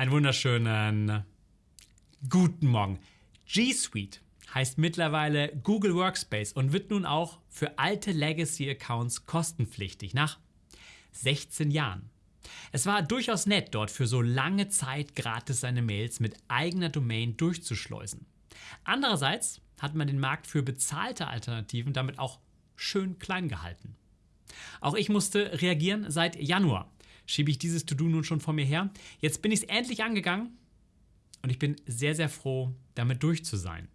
Einen wunderschönen guten Morgen. G Suite heißt mittlerweile Google Workspace und wird nun auch für alte Legacy-Accounts kostenpflichtig nach 16 Jahren. Es war durchaus nett, dort für so lange Zeit gratis seine Mails mit eigener Domain durchzuschleusen. Andererseits hat man den Markt für bezahlte Alternativen damit auch schön klein gehalten. Auch ich musste reagieren. Seit Januar schiebe ich dieses To-Do nun schon vor mir her. Jetzt bin ich es endlich angegangen und ich bin sehr, sehr froh, damit durch zu sein.